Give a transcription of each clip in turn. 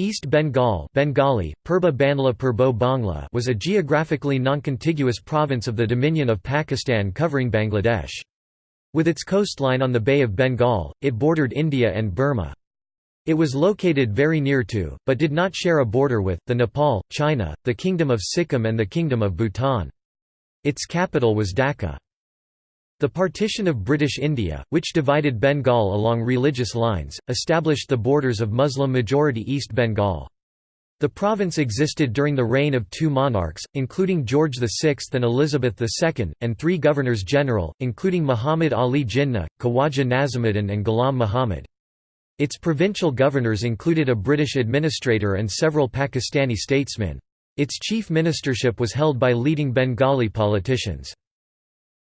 East Bengal Bengali, Purba Banla Purbo Bangla was a geographically non-contiguous province of the Dominion of Pakistan covering Bangladesh. With its coastline on the Bay of Bengal, it bordered India and Burma. It was located very near to, but did not share a border with, the Nepal, China, the Kingdom of Sikkim and the Kingdom of Bhutan. Its capital was Dhaka. The partition of British India, which divided Bengal along religious lines, established the borders of Muslim-majority East Bengal. The province existed during the reign of two monarchs, including George VI and Elizabeth II, and three governors-general, including Muhammad Ali Jinnah, Khawaja Nazimuddin and Ghulam Muhammad. Its provincial governors included a British administrator and several Pakistani statesmen. Its chief ministership was held by leading Bengali politicians.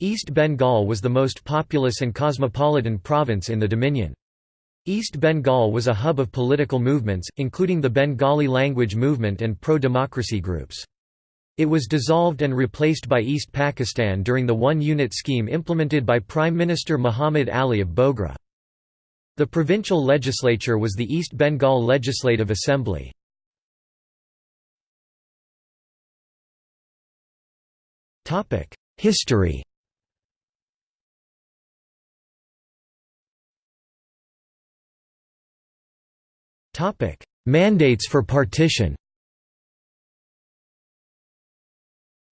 East Bengal was the most populous and cosmopolitan province in the Dominion. East Bengal was a hub of political movements, including the Bengali language movement and pro-democracy groups. It was dissolved and replaced by East Pakistan during the one-unit scheme implemented by Prime Minister Muhammad Ali of Bogra. The provincial legislature was the East Bengal Legislative Assembly. History Mandates for partition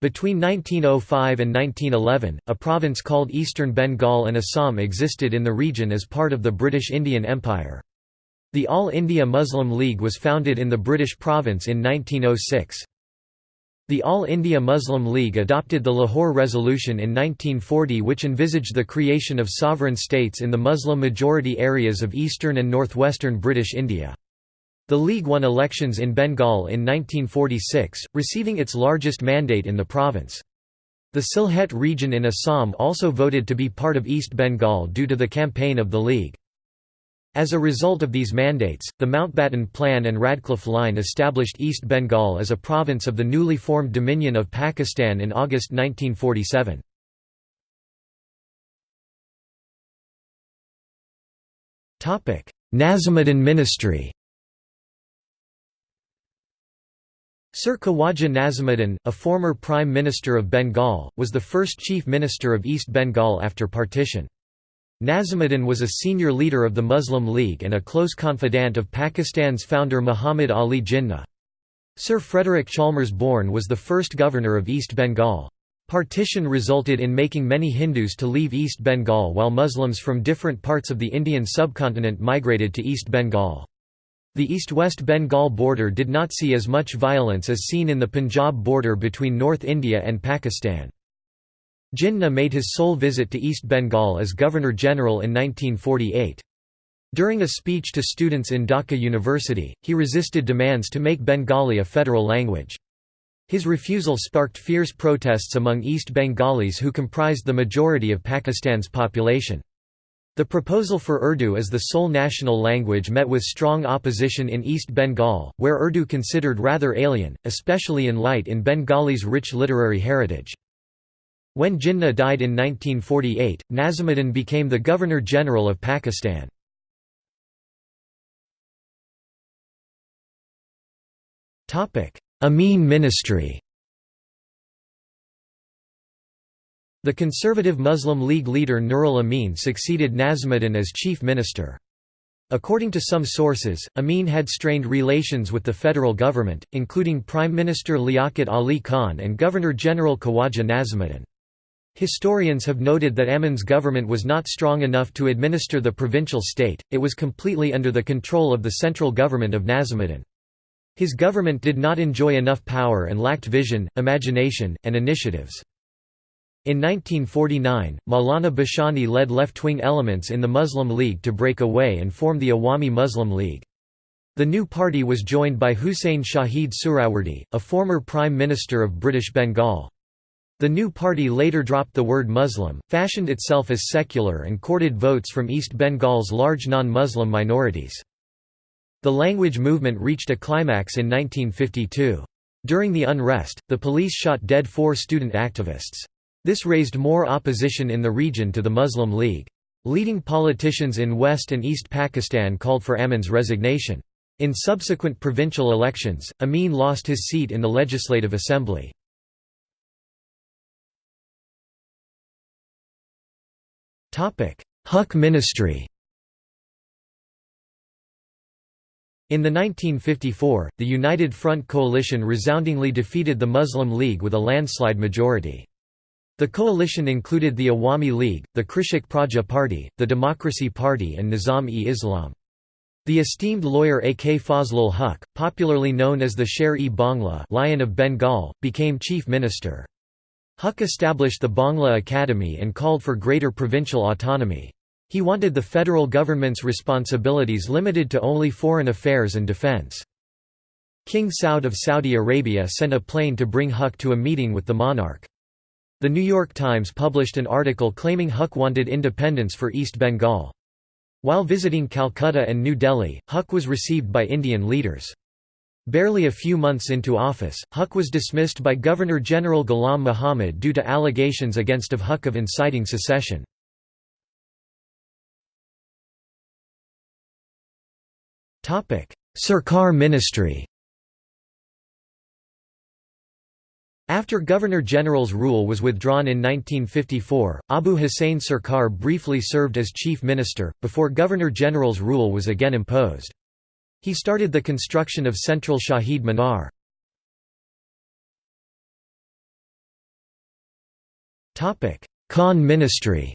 Between 1905 and 1911, a province called Eastern Bengal and Assam existed in the region as part of the British Indian Empire. The All India Muslim League was founded in the British province in 1906. The All India Muslim League adopted the Lahore Resolution in 1940 which envisaged the creation of sovereign states in the Muslim-majority areas of eastern and northwestern British India. The League won elections in Bengal in 1946, receiving its largest mandate in the province. The Sylhet region in Assam also voted to be part of East Bengal due to the campaign of the League. As a result of these mandates, the Mountbatten Plan and Radcliffe Line established East Bengal as a province of the newly formed Dominion of Pakistan in August 1947. Nazimuddin ministry Sir Khawaja Nazimuddin, a former Prime Minister of Bengal, was the first Chief Minister of East Bengal after partition. Nazimuddin was a senior leader of the Muslim League and a close confidant of Pakistan's founder Muhammad Ali Jinnah. Sir Frederick Chalmers Bourne was the first governor of East Bengal. Partition resulted in making many Hindus to leave East Bengal while Muslims from different parts of the Indian subcontinent migrated to East Bengal. The east-west Bengal border did not see as much violence as seen in the Punjab border between North India and Pakistan. Jinnah made his sole visit to East Bengal as Governor-General in 1948. During a speech to students in Dhaka University, he resisted demands to make Bengali a federal language. His refusal sparked fierce protests among East Bengalis who comprised the majority of Pakistan's population. The proposal for Urdu as the sole national language met with strong opposition in East Bengal, where Urdu considered rather alien, especially in light in Bengali's rich literary heritage. When Jinnah died in 1948, Nazimuddin became the Governor-General of Pakistan. Amin ministry The conservative Muslim League leader Nurul Amin succeeded Nazimuddin as chief minister. According to some sources, Amin had strained relations with the federal government, including Prime Minister Liaquat Ali Khan and Governor-General Khawaja Nazimuddin. Historians have noted that Amin's government was not strong enough to administer the provincial state, it was completely under the control of the central government of Nazimuddin. His government did not enjoy enough power and lacked vision, imagination, and initiatives. In 1949, Maulana Bhashani led left-wing elements in the Muslim League to break away and form the Awami Muslim League. The new party was joined by Hussain Shahid Suhrawardy, a former Prime Minister of British Bengal. The new party later dropped the word Muslim, fashioned itself as secular and courted votes from East Bengal's large non-Muslim minorities. The language movement reached a climax in 1952. During the unrest, the police shot dead four student activists. This raised more opposition in the region to the Muslim League. Leading politicians in West and East Pakistan called for Amin's resignation. In subsequent provincial elections, Amin lost his seat in the Legislative Assembly. Huq ministry In the 1954, the United Front coalition resoundingly defeated the Muslim League with a landslide majority. The coalition included the Awami League, the Krishak Praja Party, the Democracy Party and Nizam-e-Islam. The esteemed lawyer A. K. Fazlul Huq, popularly known as the Sher-e-Bangla Lion of Bengal, became chief minister. Huq established the Bangla Academy and called for greater provincial autonomy. He wanted the federal government's responsibilities limited to only foreign affairs and defense. King Saud of Saudi Arabia sent a plane to bring Huq to a meeting with the monarch. The New York Times published an article claiming Huq wanted independence for East Bengal. While visiting Calcutta and New Delhi, Huq was received by Indian leaders. Barely a few months into office, Huq was dismissed by Governor-General Ghulam Muhammad due to allegations against of Huq of inciting secession. Sarkar ministry After Governor-General's rule was withdrawn in 1954, Abu Hussein Sarkar briefly served as chief minister, before Governor-General's rule was again imposed. He started the construction of Central Shahid Minar. Khan ministry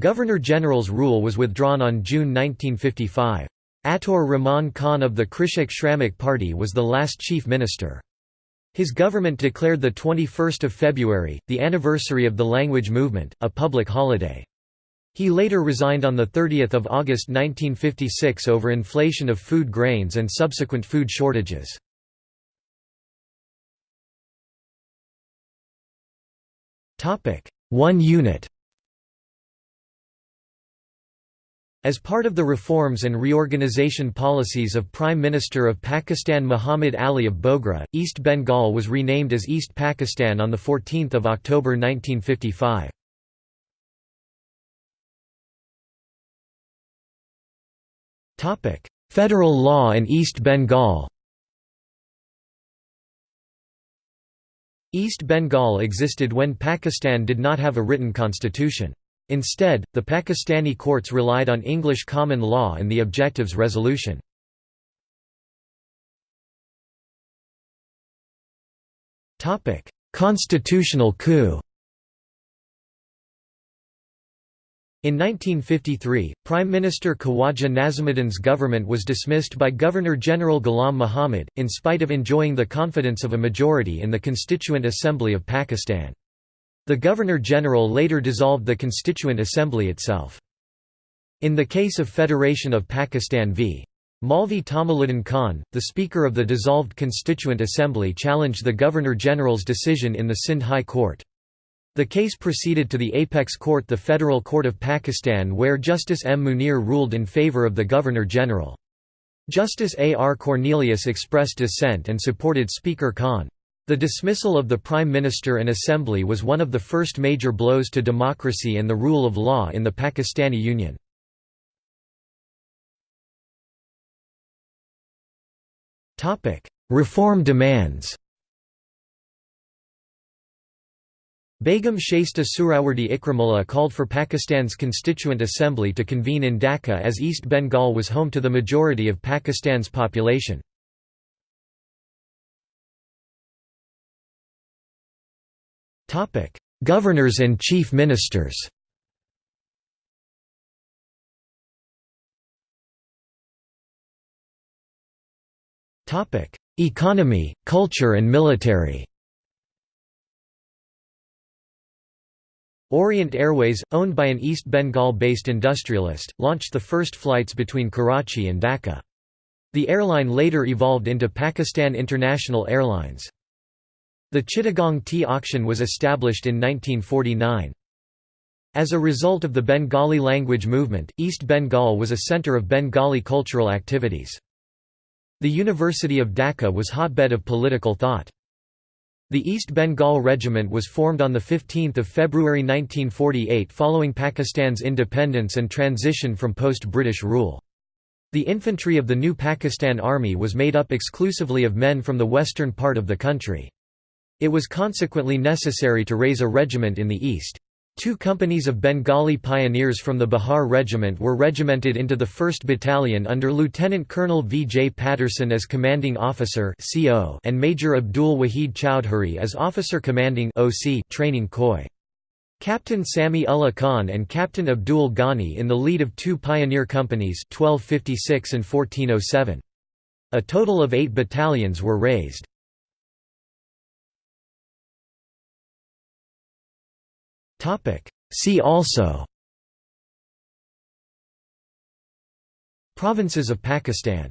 Governor-General's rule was withdrawn on June 1955. Ataur Rahman Khan of the Krishak Shramik Party was the last chief minister. His government declared 21 February, the anniversary of the language movement, a public holiday. He later resigned on 30 August 1956 over inflation of food grains and subsequent food shortages. One unit As part of the reforms and reorganization policies of Prime Minister of Pakistan Muhammad Ali of Bogra, East Bengal was renamed as East Pakistan on 14 October 1955. Federal law in East Bengal East Bengal existed when Pakistan did not have a written constitution. Instead, the Pakistani courts relied on English common law and the Objectives Resolution. Constitutional coup In 1953, Prime Minister Khawaja Nazimuddin's government was dismissed by Governor-General Ghulam Muhammad, in spite of enjoying the confidence of a majority in the Constituent Assembly of Pakistan. The Governor-General later dissolved the Constituent Assembly itself. In the case of Federation of Pakistan v. Maulvi Tamizuddin Khan, the Speaker of the dissolved Constituent Assembly challenged the Governor-General's decision in the Sindh High Court. The case proceeded to the apex court the Federal Court of Pakistan where Justice M. Munir ruled in favour of the Governor-General. Justice A. R. Cornelius expressed dissent and supported Speaker Khan. The dismissal of the Prime Minister and Assembly was one of the first major blows to democracy and the rule of law in the Pakistani Union. Reform demands Begum Shaista Suhrawardy Ikramullah called for Pakistan's Constituent Assembly to convene in Dhaka as East Bengal was home to the majority of Pakistan's population. Topic: Governors and chief ministers. Topic: Economy, culture and military. Orient Airways, owned by an East Bengal-based industrialist, launched the first flights between Karachi and Dhaka. The airline later evolved into Pakistan International Airlines. The Chittagong tea auction was established in 1949. As a result of the Bengali language movement, East Bengal was a centre of Bengali cultural activities. The University of Dhaka was hotbed of political thought. The East Bengal Regiment was formed on 15 February 1948 following Pakistan's independence and transition from post-British rule. The infantry of the new Pakistan Army was made up exclusively of men from the western part of the country. It was consequently necessary to raise a regiment in the east. Two companies of Bengali pioneers from the Bihar Regiment were regimented into the 1st Battalion under Lieutenant Colonel V. J. Patterson as commanding officer and Major Abdul Wahid Chowdhury as officer commanding training Khoi. Captain Sami Ullah Khan and Captain Abdul Ghani in the lead of two pioneer companies 1256 and 1407. A total of eight battalions were raised. See also. Provinces of Pakistan